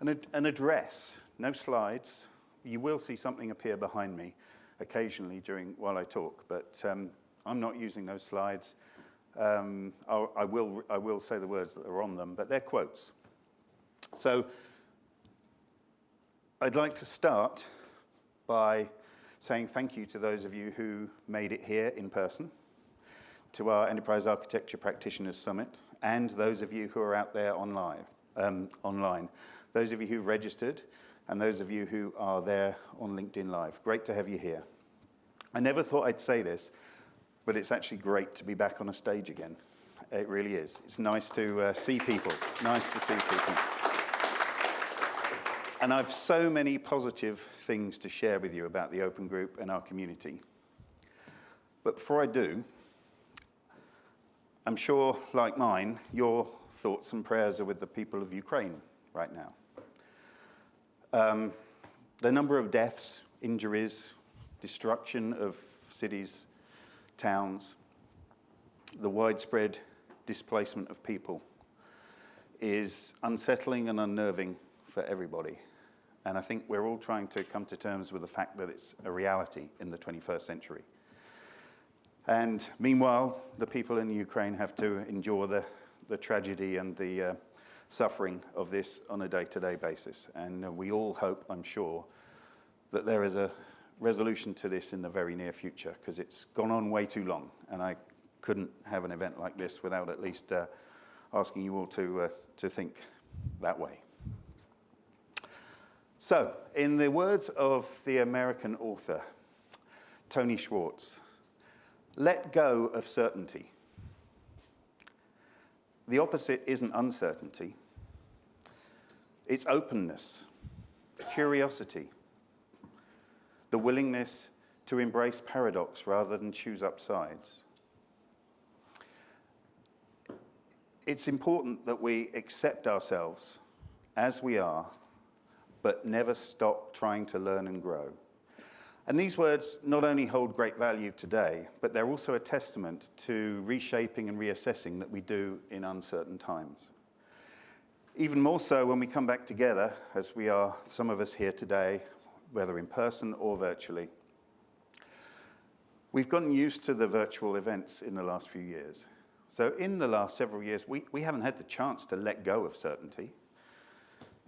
An, an address, no slides. You will see something appear behind me occasionally during while I talk, but um, I'm not using those slides. Um, I, will, I will say the words that are on them, but they're quotes. So I'd like to start by saying thank you to those of you who made it here in person, to our Enterprise Architecture Practitioners Summit, and those of you who are out there online. Um, online. Those of you who've registered, and those of you who are there on LinkedIn Live. Great to have you here. I never thought I'd say this, but it's actually great to be back on a stage again. It really is. It's nice to uh, see people. Nice to see people. And I've so many positive things to share with you about the Open Group and our community. But before I do, I'm sure, like mine, your thoughts and prayers are with the people of Ukraine right now. Um, the number of deaths, injuries, destruction of cities, towns, the widespread displacement of people is unsettling and unnerving for everybody. And I think we're all trying to come to terms with the fact that it's a reality in the 21st century. And meanwhile, the people in Ukraine have to endure the, the tragedy and the uh, suffering of this on a day-to-day -day basis. And uh, we all hope, I'm sure, that there is a resolution to this in the very near future, because it's gone on way too long. And I couldn't have an event like this without at least uh, asking you all to, uh, to think that way. So, in the words of the American author, Tony Schwartz, let go of certainty. The opposite isn't uncertainty. It's openness, curiosity, the willingness to embrace paradox rather than choose up sides. It's important that we accept ourselves as we are but never stop trying to learn and grow. And these words not only hold great value today, but they're also a testament to reshaping and reassessing that we do in uncertain times. Even more so when we come back together, as we are, some of us here today, whether in person or virtually. We've gotten used to the virtual events in the last few years. So in the last several years, we, we haven't had the chance to let go of certainty.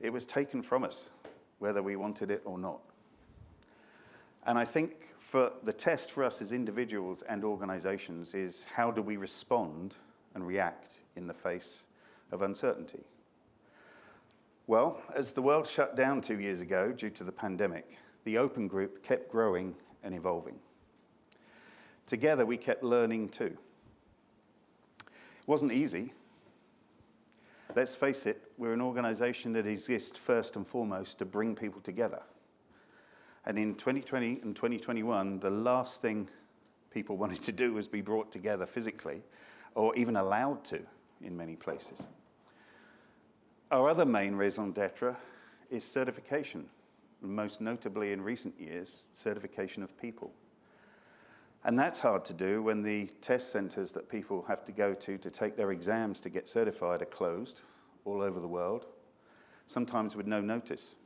It was taken from us whether we wanted it or not. And I think for the test for us as individuals and organizations is how do we respond and react in the face of uncertainty? Well, as the world shut down two years ago due to the pandemic, the open group kept growing and evolving. Together, we kept learning too. It wasn't easy, let's face it, we're an organization that exists first and foremost to bring people together. And in 2020 and 2021, the last thing people wanted to do was be brought together physically, or even allowed to in many places. Our other main raison d'etre is certification, most notably in recent years, certification of people. And that's hard to do when the test centers that people have to go to to take their exams to get certified are closed all over the world, sometimes with no notice.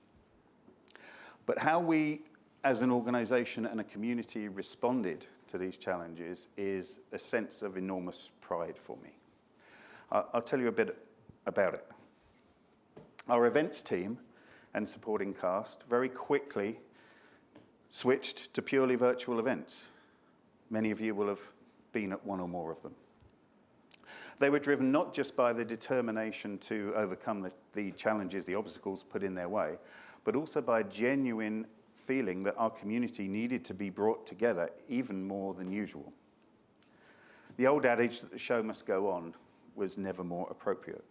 But how we as an organization and a community responded to these challenges is a sense of enormous pride for me. I'll tell you a bit about it. Our events team and supporting cast very quickly switched to purely virtual events. Many of you will have been at one or more of them. They were driven not just by the determination to overcome the, the challenges, the obstacles put in their way, but also by a genuine feeling that our community needed to be brought together even more than usual. The old adage that the show must go on was never more appropriate.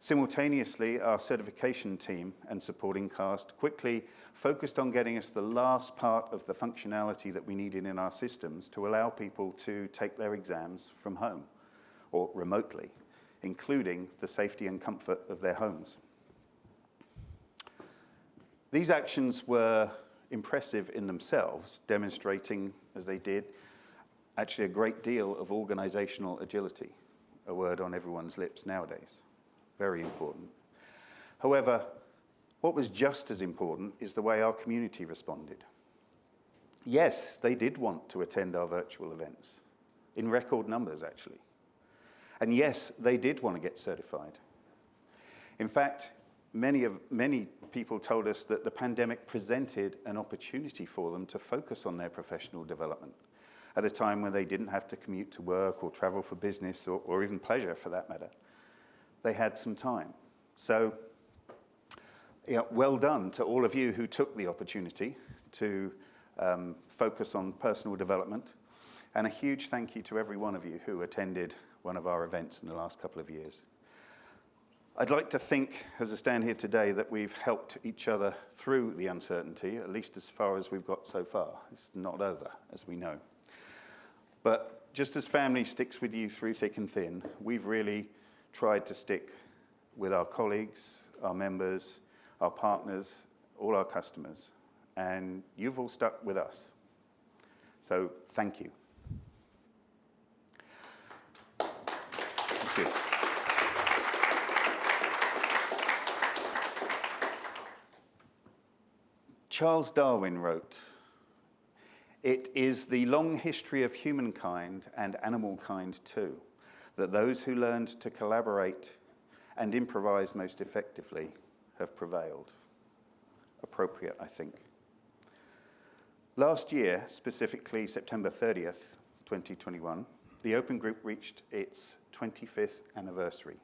Simultaneously, our certification team and supporting cast quickly focused on getting us the last part of the functionality that we needed in our systems to allow people to take their exams from home or remotely, including the safety and comfort of their homes. These actions were impressive in themselves, demonstrating, as they did, actually a great deal of organizational agility, a word on everyone's lips nowadays very important. However, What was just as important is the way our community responded. Yes, they did want to attend our virtual events, in record numbers actually. And yes, they did want to get certified. In fact, many, of, many people told us that the pandemic presented an opportunity for them to focus on their professional development at a time when they didn't have to commute to work or travel for business or, or even pleasure for that matter. They had some time. So, yeah, well done to all of you who took the opportunity to um, focus on personal development. And a huge thank you to every one of you who attended one of our events in the last couple of years. I'd like to think, as I stand here today, that we've helped each other through the uncertainty, at least as far as we've got so far. It's not over, as we know. But just as family sticks with you through thick and thin, we've really tried to stick with our colleagues, our members, our partners, all our customers. And you've all stuck with us. So thank you. Charles Darwin wrote, It is the long history of humankind and animal kind too, that those who learned to collaborate and improvise most effectively have prevailed. Appropriate, I think. Last year, specifically September 30th, 2021, the Open Group reached its 25th anniversary.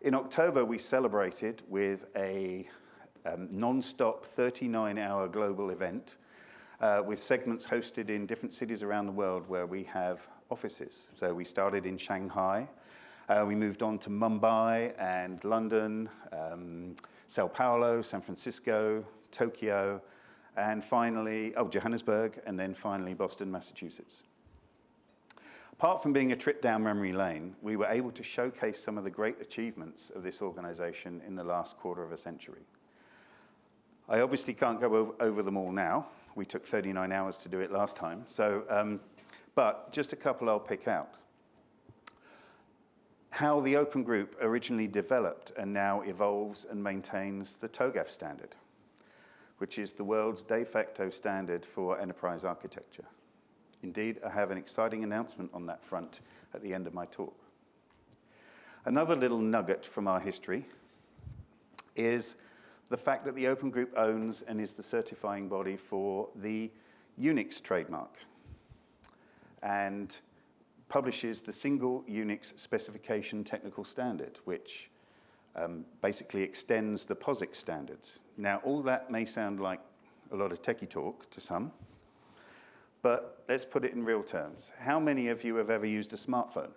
In October, we celebrated with a um, non-stop 39-hour global event uh, with segments hosted in different cities around the world where we have offices. So we started in Shanghai, uh, we moved on to Mumbai and London, um, Sao Paulo, San Francisco, Tokyo, and finally, oh, Johannesburg, and then finally Boston, Massachusetts. Apart from being a trip down memory lane, we were able to showcase some of the great achievements of this organization in the last quarter of a century. I obviously can't go over, over, them all now. We took 39 hours to do it last time. So, um, but just a couple I'll pick out. How the Open Group originally developed and now evolves and maintains the TOGAF standard, which is the world's de facto standard for enterprise architecture. Indeed, I have an exciting announcement on that front at the end of my talk. Another little nugget from our history is the fact that the Open Group owns and is the certifying body for the Unix trademark and publishes the single Unix specification technical standard, which um, basically extends the POSIX standards. Now, all that may sound like a lot of techie talk to some, but let's put it in real terms. How many of you have ever used a smartphone?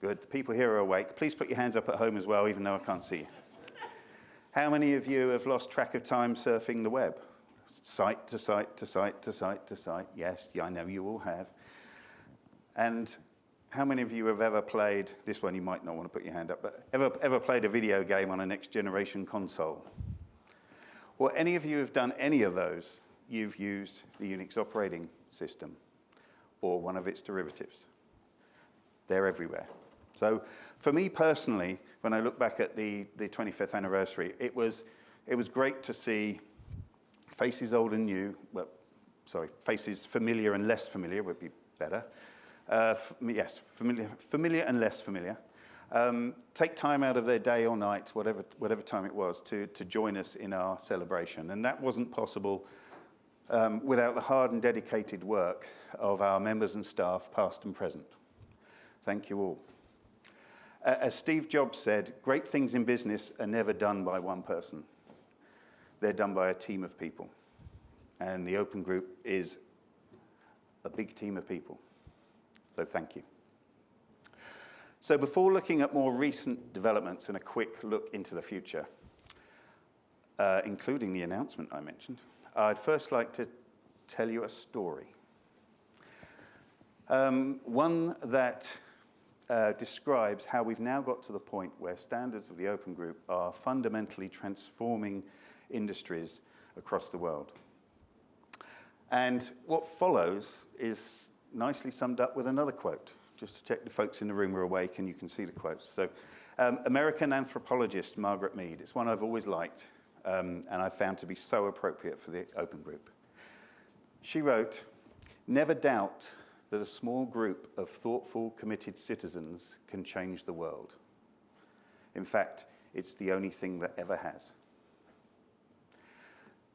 Good, the people here are awake. Please put your hands up at home as well, even though I can't see you. How many of you have lost track of time surfing the web? Site to site to site to site to site. Yes, I know you all have. And how many of you have ever played, this one you might not want to put your hand up, but ever, ever played a video game on a next generation console? Well, any of you have done any of those, you've used the Unix operating system or one of its derivatives. They're everywhere. So for me personally, when I look back at the, the 25th anniversary, it was, it was great to see faces old and new, well, sorry, faces familiar and less familiar would be better. Uh, yes, familiar, familiar and less familiar. Um, take time out of their day or night, whatever, whatever time it was, to, to join us in our celebration. And that wasn't possible um, without the hard and dedicated work of our members and staff, past and present. Thank you all. As Steve Jobs said, great things in business are never done by one person. They're done by a team of people. And the Open Group is a big team of people. So thank you. So before looking at more recent developments and a quick look into the future, uh, including the announcement I mentioned, I'd first like to tell you a story. Um, one that uh, describes how we've now got to the point where standards of the Open Group are fundamentally transforming industries across the world. And what follows is nicely summed up with another quote. just to check the folks in the room are awake and you can see the quotes. So, um, American anthropologist Margaret Mead, it's one I've always liked um, and I've found to be so appropriate for the open group. She wrote, Never doubt that a small group of thoughtful, committed citizens can change the world. In fact, it's the only thing that ever has.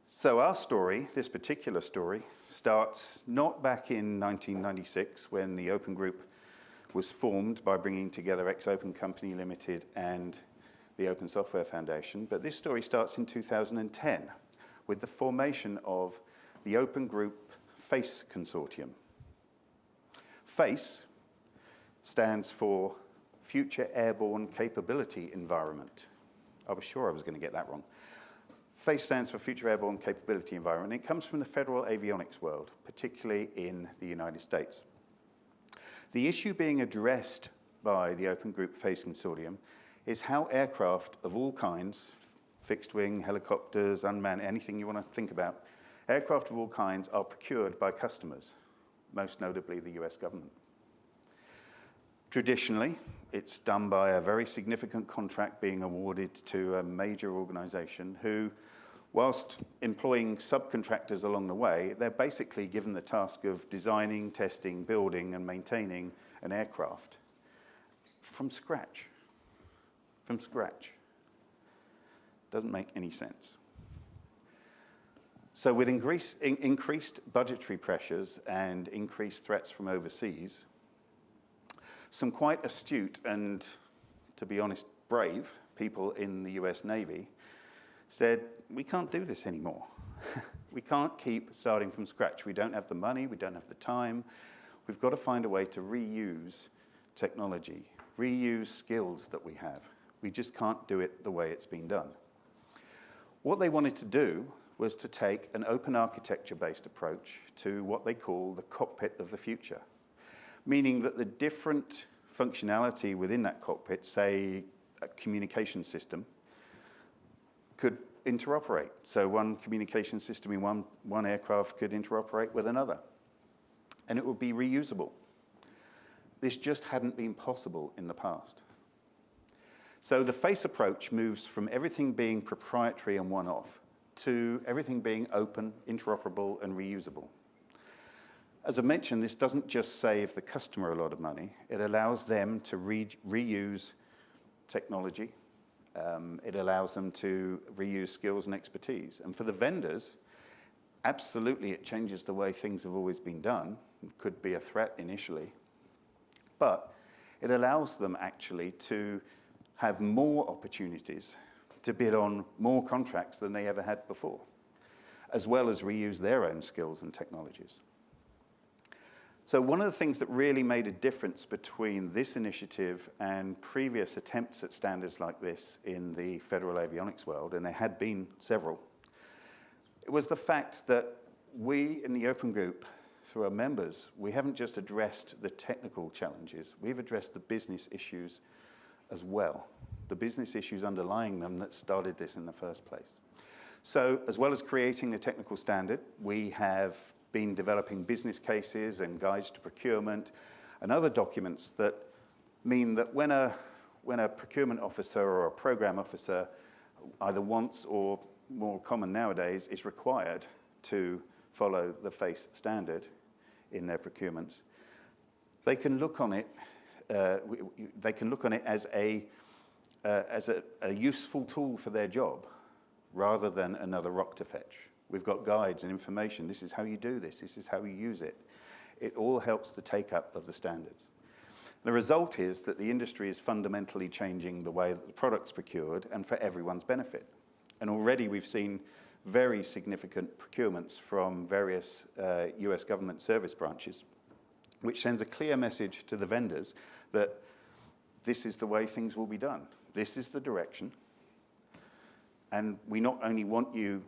So, our story, this particular story, starts not back in 1996 when the Open Group was formed by bringing together X/Open Company Limited and the Open Software Foundation, but this story starts in 2010 with the formation of the Open Group FACE Consortium. FACE stands for Future Airborne Capability Environment. I was sure I was going to get that wrong. FACE stands for Future Airborne Capability Environment. It comes from the federal avionics world, particularly in the United States. The issue being addressed by the Open Group FACE Consortium is how aircraft of all kinds, fixed wing, helicopters, unmanned, anything you want to think about, aircraft of all kinds are procured by customers, most notably the US government. Traditionally, it's done by a very significant contract being awarded to a major organization who, whilst employing subcontractors along the way, they're basically given the task of designing, testing, building, and maintaining an aircraft from scratch. From scratch. Doesn't make any sense. So, with increase, in, increased budgetary pressures and increased threats from overseas, some quite astute and, to be honest, brave people in the US Navy said, We can't do this anymore. we can't keep starting from scratch. We don't have the money, we don't have the time. We've got to find a way to reuse technology, reuse skills that we have. We just can't do it the way it's been done. What they wanted to do was to take an open architecture based approach to what they call the cockpit of the future meaning that the different functionality within that cockpit, say a communication system, could interoperate. So one communication system in one, one aircraft could interoperate with another. And it would be reusable. This just hadn't been possible in the past. So the FACE approach moves from everything being proprietary and one-off to everything being open, interoperable, and reusable. As I mentioned, this doesn't just save the customer a lot of money, it allows them to re reuse technology. Um, it allows them to reuse skills and expertise. And for the vendors, absolutely it changes the way things have always been done. It could be a threat initially. But it allows them actually to have more opportunities to bid on more contracts than they ever had before, as well as reuse their own skills and technologies. So one of the things that really made a difference between this initiative and previous attempts at standards like this in the federal avionics world, and there had been several, was the fact that we in the open group, through our members, we haven't just addressed the technical challenges, we've addressed the business issues as well, the business issues underlying them that started this in the first place. So as well as creating a technical standard, we have been developing business cases and guides to procurement and other documents that mean that when a, when a procurement officer or a program officer either wants or more common nowadays is required to follow the FACE standard in their procurements, they can look on it, uh, they can look on it as a, uh, as a, a useful tool for their job rather than another rock to fetch. We've got guides and information. This is how you do this. This is how you use it. It all helps the take up of the standards. The result is that the industry is fundamentally changing the way that the product's procured and for everyone's benefit. And already we've seen very significant procurements from various uh, US government service branches, which sends a clear message to the vendors that this is the way things will be done. This is the direction. And we not only want you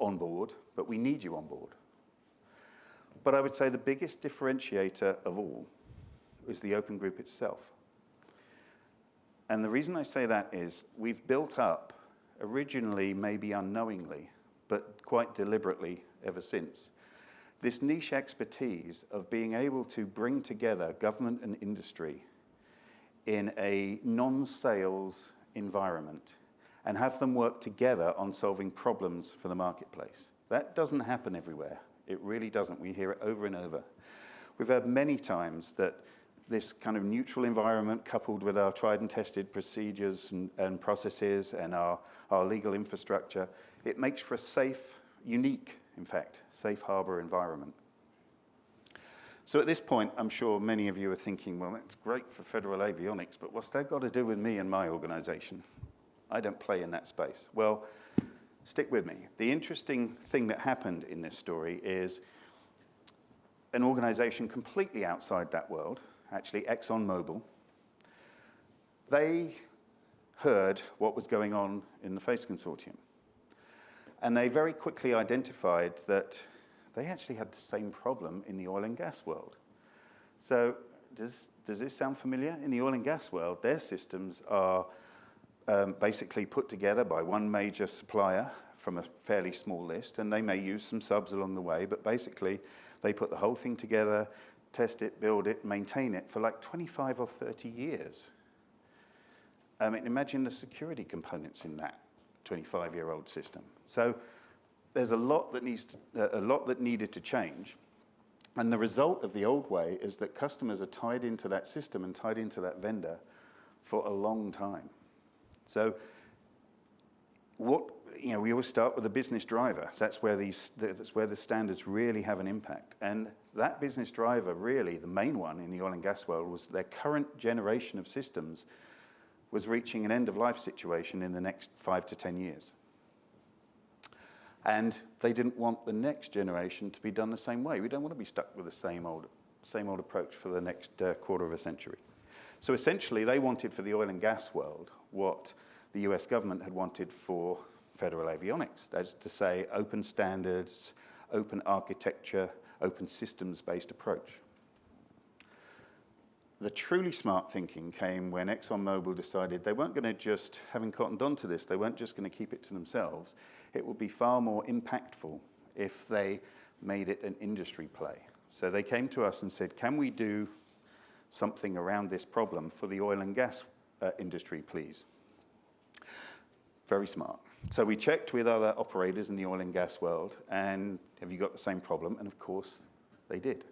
on board, but we need you on board. But I would say the biggest differentiator of all is the open group itself. And the reason I say that is we've built up, originally maybe unknowingly, but quite deliberately ever since, this niche expertise of being able to bring together government and industry in a non-sales environment and have them work together on solving problems for the marketplace. That doesn't happen everywhere. It really doesn't. We hear it over and over. We've heard many times that this kind of neutral environment coupled with our tried and tested procedures and, and processes and our, our legal infrastructure, it makes for a safe, unique, in fact, safe harbor environment. So at this point, I'm sure many of you are thinking, well, that's great for federal avionics, but what's that got to do with me and my organization? I don't play in that space. Well, stick with me. The interesting thing that happened in this story is an organization completely outside that world, actually ExxonMobil, they heard what was going on in the FACE consortium. And they very quickly identified that they actually had the same problem in the oil and gas world. So does, does this sound familiar? In the oil and gas world, their systems are um, basically put together by one major supplier from a fairly small list, and they may use some subs along the way, but basically they put the whole thing together, test it, build it, maintain it for like 25 or 30 years. I mean, imagine the security components in that 25-year-old system. So there's a lot that needs to, uh, a lot that needed to change. And the result of the old way is that customers are tied into that system and tied into that vendor for a long time. So what, you know, we always start with a business driver. That's where, these, that's where the standards really have an impact. And that business driver, really, the main one in the oil and gas world, was their current generation of systems was reaching an end-of-life situation in the next five to 10 years. And they didn't want the next generation to be done the same way. We don't want to be stuck with the same old, same old approach for the next uh, quarter of a century. So essentially, they wanted for the oil and gas world what the US government had wanted for federal avionics. That is to say, open standards, open architecture, open systems-based approach. The truly smart thinking came when ExxonMobil decided they weren't going to just, having cottoned on to this, they weren't just going to keep it to themselves. It would be far more impactful if they made it an industry play. So they came to us and said, can we do something around this problem for the oil and gas uh, industry, please? Very smart. So we checked with other operators in the oil and gas world, and have you got the same problem? And of course, they did.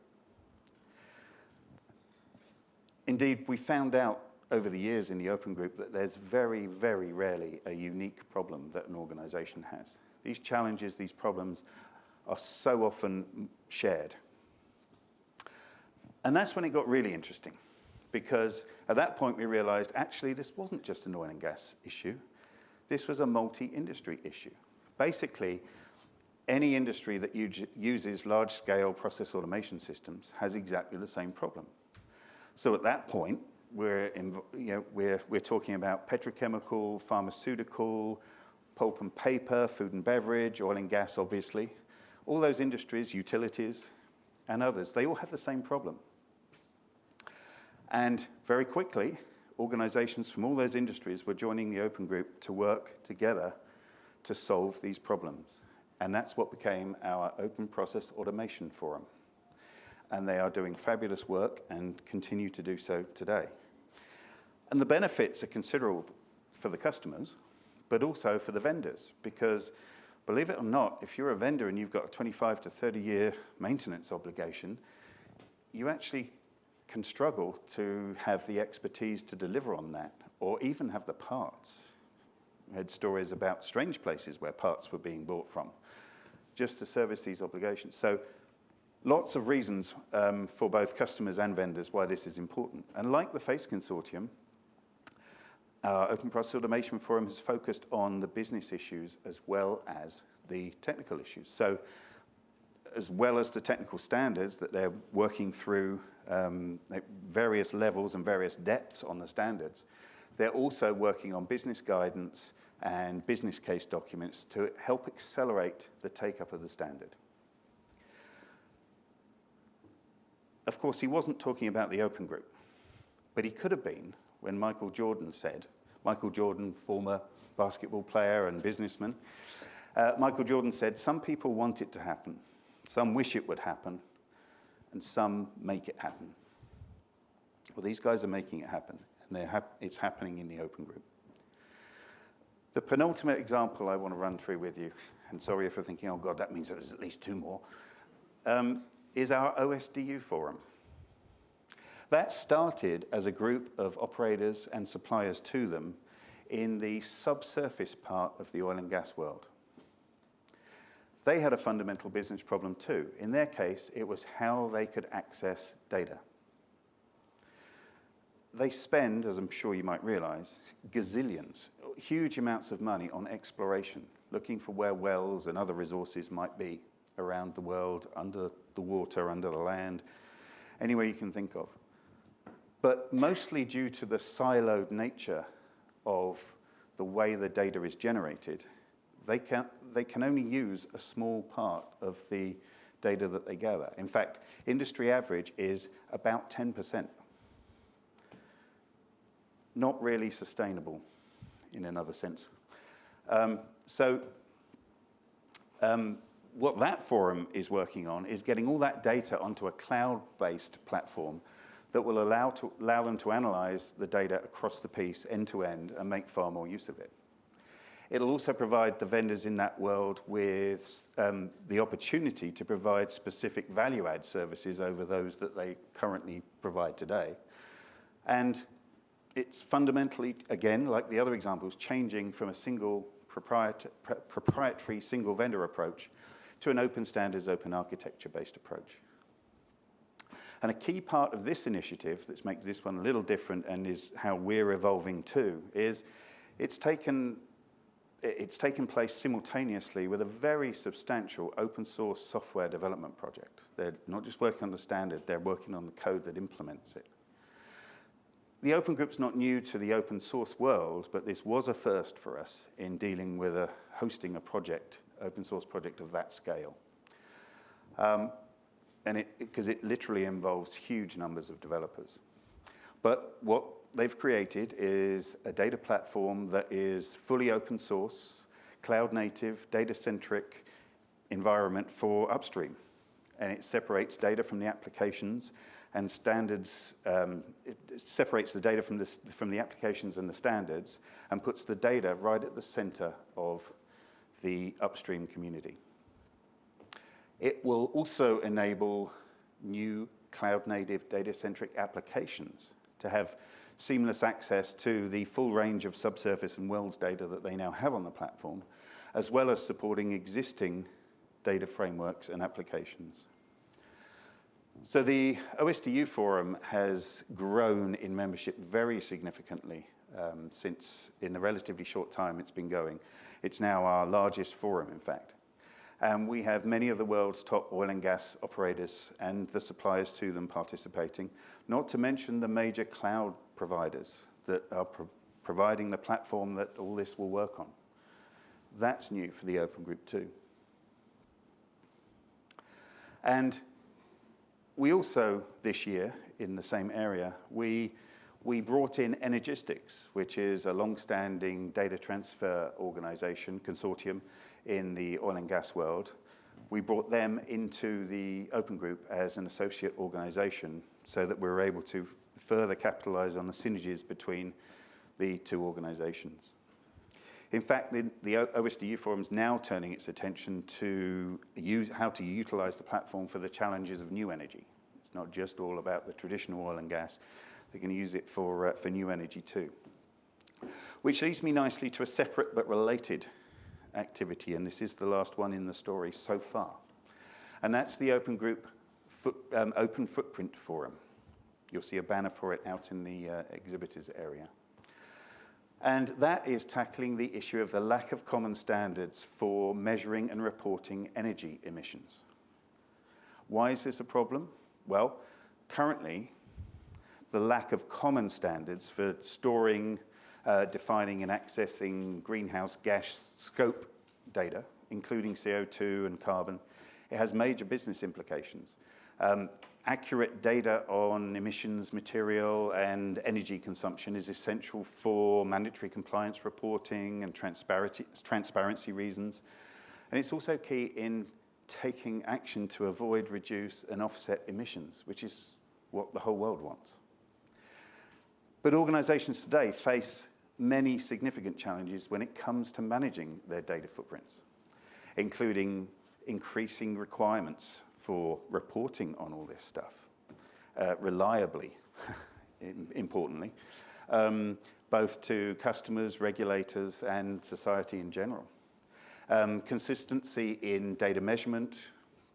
Indeed, we found out over the years in the open group that there's very, very rarely a unique problem that an organization has. These challenges, these problems are so often shared. And that's when it got really interesting, because at that point we realized actually this wasn't just an oil and gas issue, this was a multi-industry issue. Basically, any industry that uses large-scale process automation systems has exactly the same problem. So at that point, we're, in, you know, we're, we're talking about petrochemical, pharmaceutical, pulp and paper, food and beverage, oil and gas, obviously. All those industries, utilities, and others, they all have the same problem. And very quickly, organizations from all those industries were joining the open group to work together to solve these problems. And that's what became our Open Process Automation Forum and they are doing fabulous work and continue to do so today. And the benefits are considerable for the customers, but also for the vendors, because believe it or not, if you're a vendor and you've got a 25 to 30 year maintenance obligation, you actually can struggle to have the expertise to deliver on that, or even have the parts. I had stories about strange places where parts were being bought from, just to service these obligations. So Lots of reasons um, for both customers and vendors why this is important. And like the FACE Consortium, our Open Process Automation Forum has focused on the business issues as well as the technical issues. So as well as the technical standards that they're working through um, various levels and various depths on the standards, they're also working on business guidance and business case documents to help accelerate the take-up of the standard. Of course, he wasn't talking about the open group, but he could have been when Michael Jordan said, Michael Jordan, former basketball player and businessman, uh, Michael Jordan said, some people want it to happen, Some wish it would happen, and some make it happen. Well, these guys are making it happen, and hap it's happening in the open group. The penultimate example I want to run through with you, and sorry if you're thinking, oh God, that means there's at least two more, um, is our OSDU forum. That started as a group of operators and suppliers to them in the subsurface part of the oil and gas world. They had a fundamental business problem too. In their case, it was how they could access data. They spend, as I'm sure you might realize, gazillions, huge amounts of money on exploration, looking for where wells and other resources might be around the world, under the water, under the land, anywhere you can think of. But mostly due to the siloed nature of the way the data is generated, they can, they can only use a small part of the data that they gather. In fact, industry average is about 10%. Not really sustainable in another sense. Um, so um, what that forum is working on is getting all that data onto a cloud-based platform that will allow, to, allow them to analyze the data across the piece end to end and make far more use of it. It'll also provide the vendors in that world with um, the opportunity to provide specific value add services over those that they currently provide today. And it's fundamentally, again, like the other examples, changing from a single proprietary single vendor approach to an open standards, open architecture based approach. And a key part of this initiative that makes this one a little different and is how we're evolving too is it's taken, it's taken place simultaneously with a very substantial open source software development project. They're not just working on the standard, they're working on the code that implements it. The Open Group's not new to the open source world, but this was a first for us in dealing with a, hosting a project, open source project of that scale. Um, and it, because it, it literally involves huge numbers of developers. But what they've created is a data platform that is fully open source, cloud native, data-centric environment for upstream. And it separates data from the applications and standards, um, it separates the data from the, from the applications and the standards and puts the data right at the center of the upstream community. It will also enable new cloud-native data-centric applications to have seamless access to the full range of subsurface and wells data that they now have on the platform, as well as supporting existing data frameworks and applications. So the OSDU forum has grown in membership very significantly um, since in the relatively short time it's been going. It's now our largest forum, in fact. And we have many of the world's top oil and gas operators and the suppliers to them participating, not to mention the major cloud providers that are pro providing the platform that all this will work on. That's new for the Open Group too. And we also, this year, in the same area, we, we brought in Energistics, which is a long-standing data transfer organization, consortium, in the oil and gas world. We brought them into the Open Group as an associate organization so that we were able to further capitalize on the synergies between the two organizations. In fact, the, the OSDU Forum is now turning its attention to use, how to utilize the platform for the challenges of new energy. It's not just all about the traditional oil and gas. They're going to use it for, uh, for new energy too. Which leads me nicely to a separate but related activity, and this is the last one in the story so far. And that's the Open Group foot, um, Open Footprint Forum. You'll see a banner for it out in the uh, exhibitors area. And that is tackling the issue of the lack of common standards for measuring and reporting energy emissions. Why is this a problem? Well, currently, the lack of common standards for storing, uh, defining and accessing greenhouse gas scope data, including CO2 and carbon, it has major business implications. Um, accurate data on emissions material and energy consumption is essential for mandatory compliance reporting and transparency, transparency reasons. And it's also key in taking action to avoid, reduce, and offset emissions, which is what the whole world wants. But organizations today face many significant challenges when it comes to managing their data footprints, including increasing requirements for reporting on all this stuff, uh, reliably, importantly, um, both to customers, regulators, and society in general. Um, consistency in data measurement,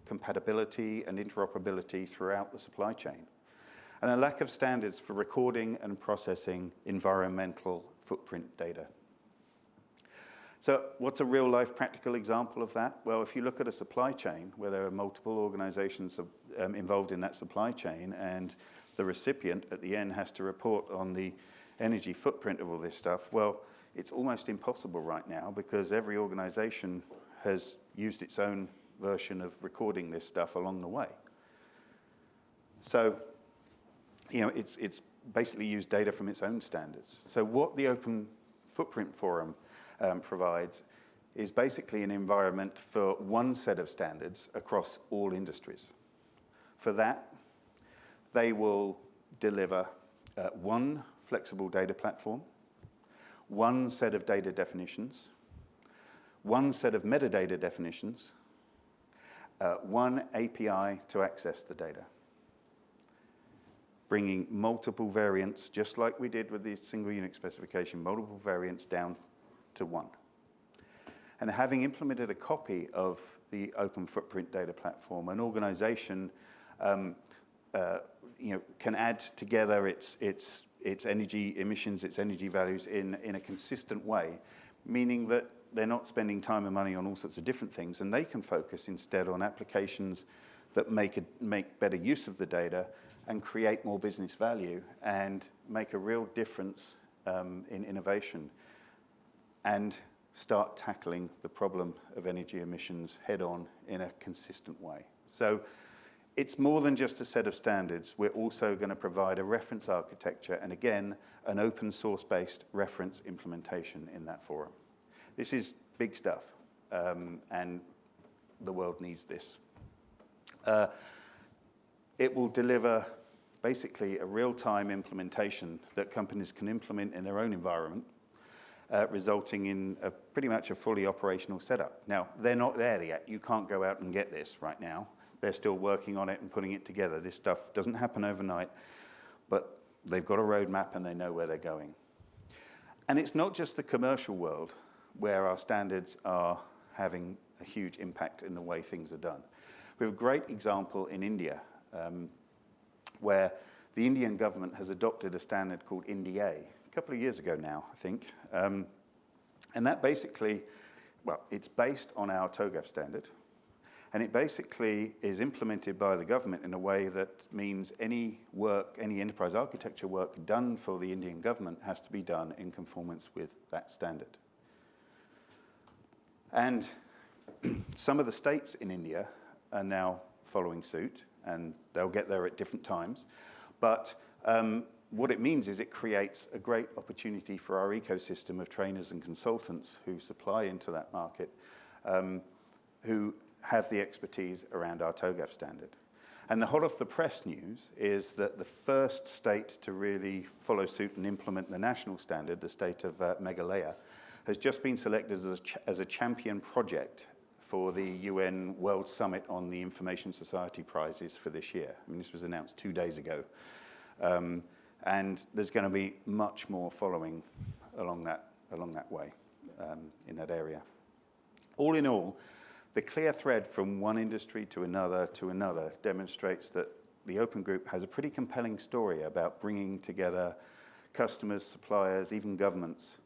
compatibility, and interoperability throughout the supply chain. And a lack of standards for recording and processing environmental footprint data. So what's a real life practical example of that? Well, if you look at a supply chain where there are multiple organizations um, involved in that supply chain and the recipient at the end has to report on the energy footprint of all this stuff, well, it's almost impossible right now because every organization has used its own version of recording this stuff along the way. So, you know, it's, it's basically used data from its own standards. So what the Open Footprint Forum um, provides is basically an environment for one set of standards across all industries. For that, they will deliver uh, one flexible data platform, one set of data definitions, one set of metadata definitions, uh, one API to access the data, bringing multiple variants, just like we did with the single Unix specification, multiple variants down to one. And having implemented a copy of the Open Footprint Data Platform, an organization um, uh, you know, can add together its, its, its energy emissions, its energy values in, in a consistent way, meaning that they're not spending time and money on all sorts of different things, and they can focus instead on applications that make, a, make better use of the data and create more business value and make a real difference um, in innovation and start tackling the problem of energy emissions head on in a consistent way. So it's more than just a set of standards. We're also going to provide a reference architecture and again, an open source based reference implementation in that forum. This is big stuff um, and the world needs this. Uh, it will deliver basically a real-time implementation that companies can implement in their own environment uh, resulting in a, pretty much a fully operational setup. Now, they're not there yet. You can't go out and get this right now. They're still working on it and putting it together. This stuff doesn't happen overnight, but they've got a roadmap and they know where they're going. And it's not just the commercial world where our standards are having a huge impact in the way things are done. We have a great example in India um, where the Indian government has adopted a standard called IndEA, a couple of years ago now, I think. Um, and that basically, well, it's based on our TOGAF standard. And it basically is implemented by the government in a way that means any work, any enterprise architecture work done for the Indian government has to be done in conformance with that standard. And some of the states in India are now following suit, and they'll get there at different times. But um, what it means is it creates a great opportunity for our ecosystem of trainers and consultants who supply into that market, um, who have the expertise around our TOGAF standard. And the hot off the press news is that the first state to really follow suit and implement the national standard, the state of uh, Meghalaya, has just been selected as a, as a champion project for the UN World Summit on the Information Society Prizes for this year. I mean, this was announced two days ago. Um, and there's going to be much more following along that, along that way um, in that area. All in all, the clear thread from one industry to another to another demonstrates that the Open Group has a pretty compelling story about bringing together customers, suppliers, even governments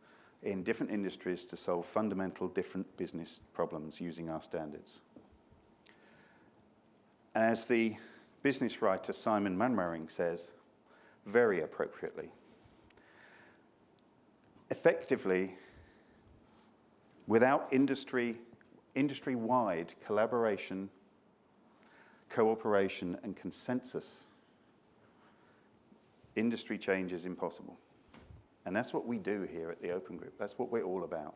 in different industries to solve fundamental different business problems using our standards. As the business writer Simon Mainwaring says, very appropriately. Effectively, without industry, industry-wide collaboration, cooperation, and consensus, industry change is impossible. And that's what we do here at the Open Group. That's what we're all about.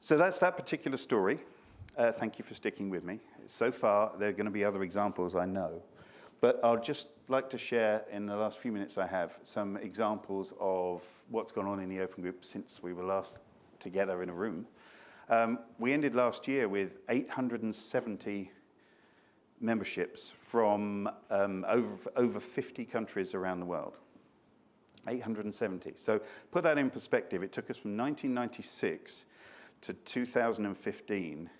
So that's that particular story. uh, thank you for sticking with me. So far, there are going to be other examples, I know. But I'll just like to share in the last few minutes I have some examples of what's gone on in the Open Group since we were last together in a room. Um, we ended last year with 870 memberships from um, over, over 50 countries around the world. 870. So put that in perspective, it took us from 1996 to 2015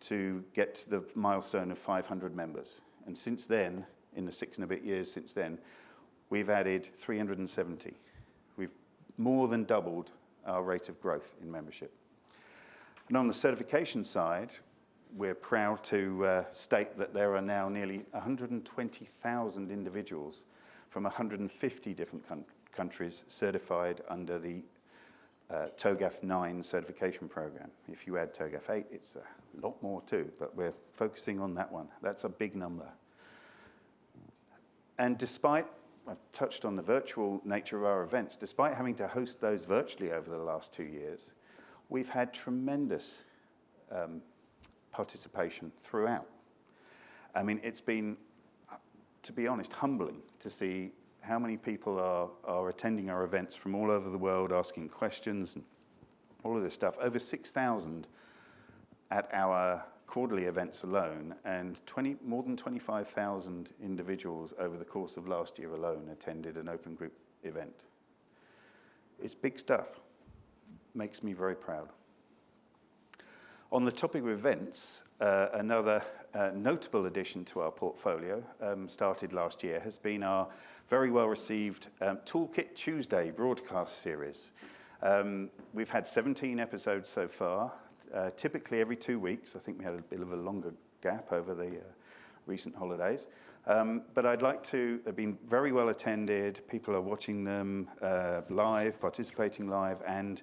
to get to the milestone of 500 members. And since then, in the six and a bit years since then, we've added 370. We've more than doubled our rate of growth in membership. And on the certification side, we're proud to uh, state that there are now nearly 120,000 individuals from 150 different countries certified under the uh, TOGAF 9 certification program. If you add TOGAF 8, it's a lot more too, but we're focusing on that one. That's a big number. And despite, I've touched on the virtual nature of our events, despite having to host those virtually over the last two years, we've had tremendous um, participation throughout. I mean, it's been, to be honest, humbling to see how many people are, are attending our events from all over the world, asking questions and all of this stuff. Over 6,000 at our quarterly events alone, and 20, more than 25,000 individuals over the course of last year alone attended an open group event. It's big stuff. Makes me very proud. On the topic of events, uh, another uh, notable addition to our portfolio, um, started last year, has been our very well received um, Toolkit Tuesday broadcast series. Um, we've had 17 episodes so far, uh, typically every two weeks. I think we had a bit of a longer gap over the uh, recent holidays. Um, but I'd like to, they've been very well attended. People are watching them uh, live, participating live, and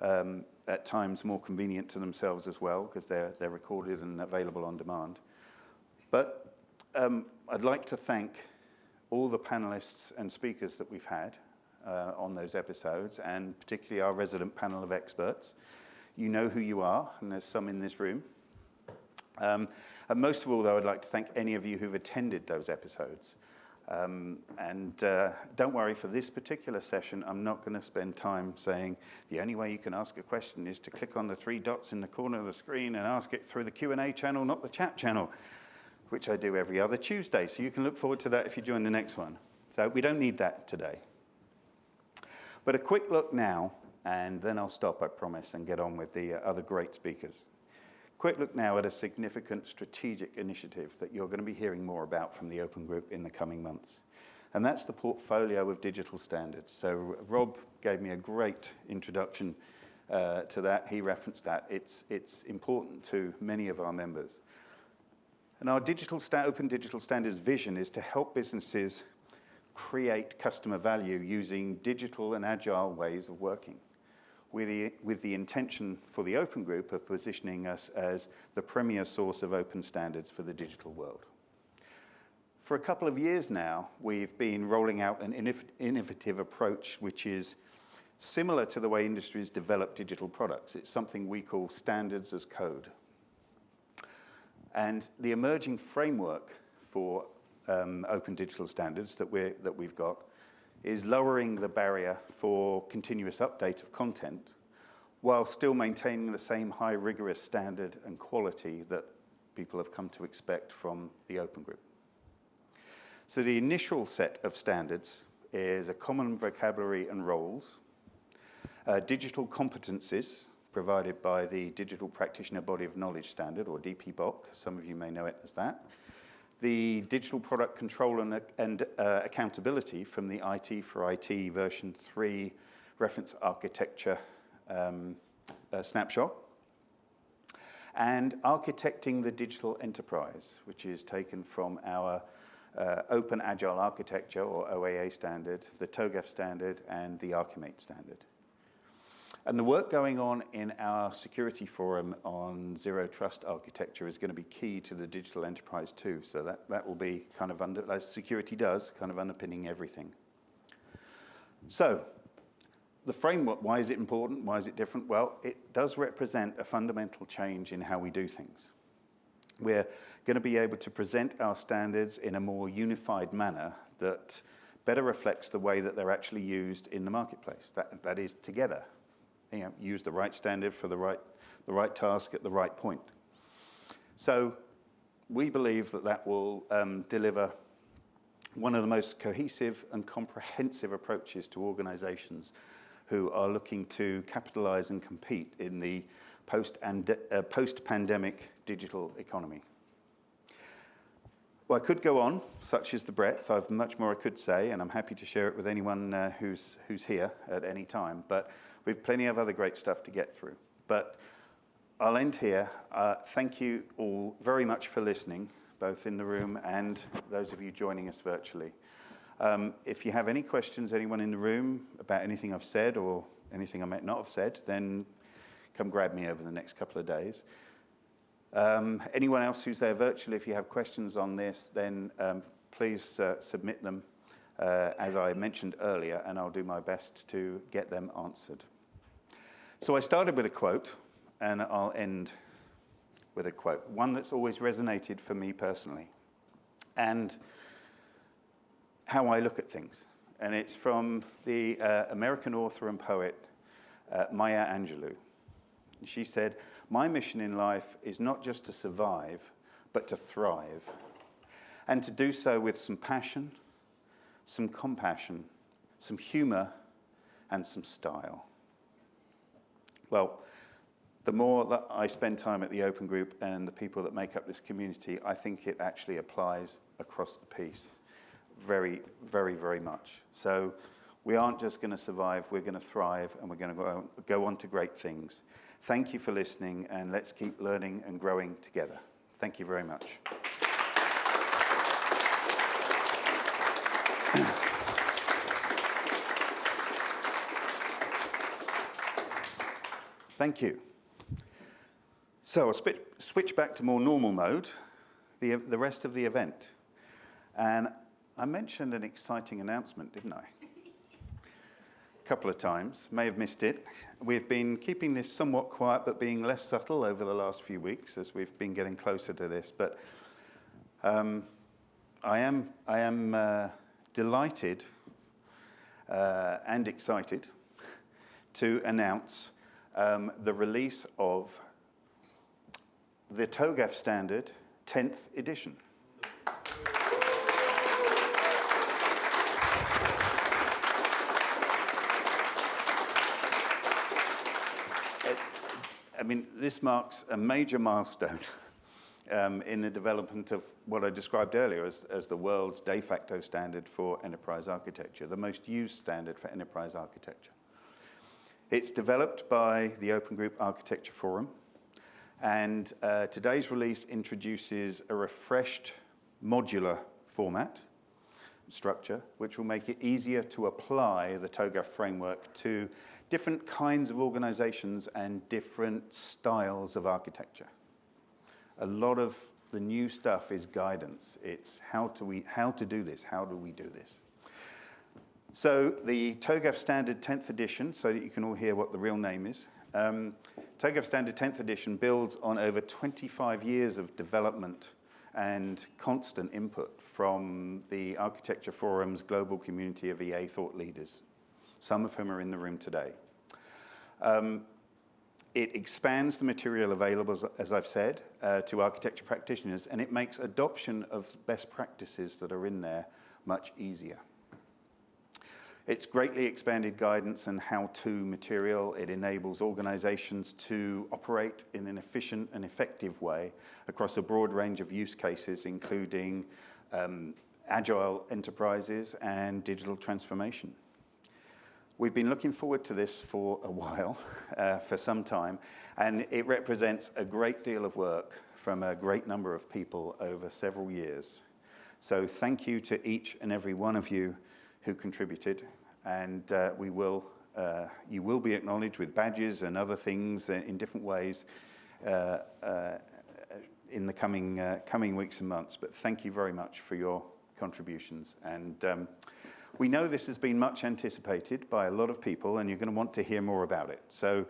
um, at times more convenient to themselves as well because they're, they're recorded and available on demand. But um, I'd like to thank all the panelists and speakers that we've had uh, on those episodes, and particularly our resident panel of experts. You know who you are, and there's some in this room. Um, and most of all, though, I'd like to thank any of you who've attended those episodes. Um, and uh, don't worry, for this particular session, I'm not going to spend time saying the only way you can ask a question is to click on the three dots in the corner of the screen and ask it through the Q&A channel, not the chat channel, which I do every other Tuesday. So you can look forward to that if you join the next one. So we don't need that today. But a quick look now, and then I'll stop, I promise, and get on with the uh, other great speakers. Quick look now at a significant strategic initiative that you're going to be hearing more about from the Open Group in the coming months. And that's the portfolio of digital standards. So Rob gave me a great introduction uh, to that. He referenced that. It's, it's important to many of our members. And our digital open digital standards vision is to help businesses create customer value using digital and agile ways of working with the, with the intention for the Open Group of positioning us as the premier source of open standards for the digital world. For a couple of years now, we've been rolling out an innovative approach which is similar to the way industries develop digital products. It's something we call standards as code. And the emerging framework for um, open digital standards that, we're, that we've got is lowering the barrier for continuous update of content while still maintaining the same high rigorous standard and quality that people have come to expect from the Open Group. So the initial set of standards is a common vocabulary and roles, uh, digital competencies provided by the Digital Practitioner Body of Knowledge Standard, or DPBOK, some of you may know it as that, the digital product control and, and uh, accountability from the IT for IT version 3 reference architecture um, uh, snapshot, and architecting the digital enterprise, which is taken from our uh, Open Agile Architecture, or OAA standard, the TOGAF standard, and the Archimate standard. And the work going on in our security forum on zero trust architecture is going to be key to the digital enterprise too. So that, that will be kind of under, as security does, kind of underpinning everything. So the framework, why is it important? Why is it different? Well, it does represent a fundamental change in how we do things. We're going to be able to present our standards in a more unified manner that better reflects the way that they're actually used in the marketplace. That, that is together. You know, use the right standard for the right, the right task at the right point. So we believe that that will um, deliver one of the most cohesive and comprehensive approaches to organizations who are looking to capitalize and compete in the uh, post-pandemic uh, post digital economy. Well, I could go on, such is the breadth. I've much more I could say, and I'm happy to share it with anyone uh, who's, who's here at any time. But we've plenty of other great stuff to get through. But I'll end here. Uh, thank you all very much for listening, both in the room and those of you joining us virtually. Um, if you have any questions, anyone in the room, about anything I've said or anything I might not have said, then come grab me over the next couple of days. Um, anyone else who's there virtually, if you have questions on this, then um, please uh, submit them, uh, as I mentioned earlier, and I'll do my best to get them answered. So I started with a quote, and I'll end with a quote, one that's always resonated for me personally, and how I look at things. And it's from the uh, American author and poet uh, Maya Angelou. She said, my mission in life is not just to survive, but to thrive. And to do so with some passion, some compassion, some humor, and some style. Well, the more that I spend time at the Open Group and the people that make up this community, I think it actually applies across the piece very, very, very much. So we aren't just going to survive, we're going to thrive, and we're going to go, on to great things. Thank you for listening, and let's keep learning and growing together. Thank you very much. Thank you. So I'll switch back to more normal mode, the, the rest of the event. And I mentioned an exciting announcement, didn't I? Couple of times, may have missed it. We've been keeping this somewhat quiet but being less subtle over the last few weeks as we've been getting closer to this. But um, I am, I am uh, delighted uh, and excited to announce um, the release of the TOGAF standard 10th edition. Mean, this marks a major milestone um, in the development of what I described earlier as, as the world's de facto standard for enterprise architecture, the most used standard for enterprise architecture. It's developed by the Open Group Architecture Forum, and uh, today's release introduces a refreshed modular format structure, which will make it easier to apply the TOGAF framework to different kinds of organizations and different styles of architecture. A lot of the new stuff is guidance. It's how, to we, how to do this, how do we do this? So the TOGAF Standard 10th edition, so that you can all hear what the real name is, um, TOGAF Standard 10th edition builds on over 25 years of development and constant input from the Architecture Forum's global community of EA thought leaders, some of whom are in the room today. Um, it expands the material available, as, I've said, uh, to architecture practitioners, and it makes adoption of best practices that are in there much easier. It's greatly expanded guidance and how-to material. It enables organizations to operate in an efficient and effective way across a broad range of use cases, including um, agile enterprises and digital transformation. We've been looking forward to this for a while, uh, for some time, and it represents a great deal of work from a great number of people over several years. So thank you to each and every one of you who contributed, and uh, we will, uh, you will be acknowledged with badges and other things in different ways uh, uh, in the coming, uh, coming weeks and months. But thank you very much for your contributions. And um, We know this has been much anticipated by a lot of people, and you're going to want to hear more about it. So,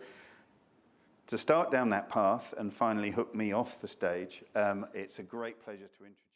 to start down that path and finally hook me off the stage, um, it's a great pleasure to introduce.